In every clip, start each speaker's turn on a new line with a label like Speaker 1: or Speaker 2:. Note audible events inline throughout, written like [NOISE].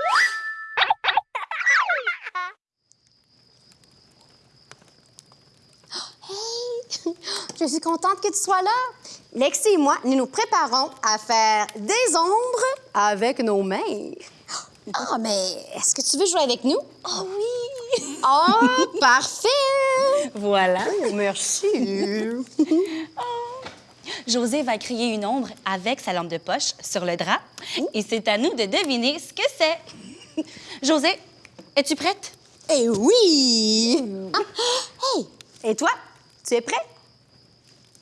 Speaker 1: [LAUGHS] Hey! [GASPS] Je suis contente que tu sois là. Lexi et moi, nous nous préparons à faire des ombres avec nos mains. [GASPS] Ah, mais est-ce que tu veux jouer avec nous?
Speaker 2: Oh oui!
Speaker 1: Oh, [LAUGHS] parfait!
Speaker 2: Voilà.
Speaker 1: Oh, merci. [LAUGHS]
Speaker 2: José va créer une ombre avec sa lampe de poche sur le drap. Et c'est à nous de deviner ce que c'est. [LAUGHS] José, es-tu prête?
Speaker 1: Eh oui! [LAUGHS] Ah, hey! Et toi, tu es prêt?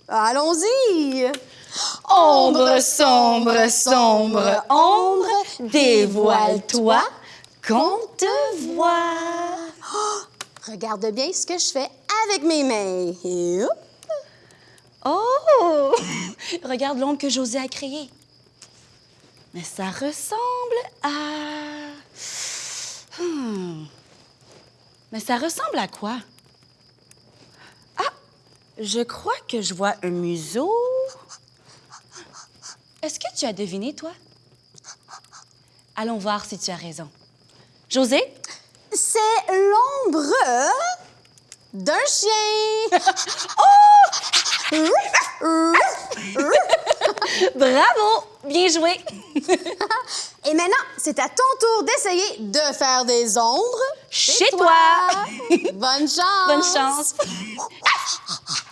Speaker 1: Allons-y!
Speaker 2: Ombre sombre, sombre, ombre, dévoile-toi qu'on te voit. [GASPS]
Speaker 1: Regarde bien ce que je fais avec mes mains. Et hop!
Speaker 2: Oh! Regarde l'ombre que José a créée. Mais ça ressemble à... Hmm. Mais ça ressemble à quoi? Ah! Je crois que je vois un museau. Est-ce que tu as deviné, toi? Allons voir si tu as raison. José?
Speaker 1: C'est l'ombre d'un chien. [LAUGHS]
Speaker 2: Bravo! Bien joué! [LAUGHS]
Speaker 1: Et maintenant, c'est à ton tour d'essayer de faire des ombres
Speaker 2: Chez toi.
Speaker 1: Bonne chance! [LAUGHS]
Speaker 2: Bonne chance! [LAUGHS]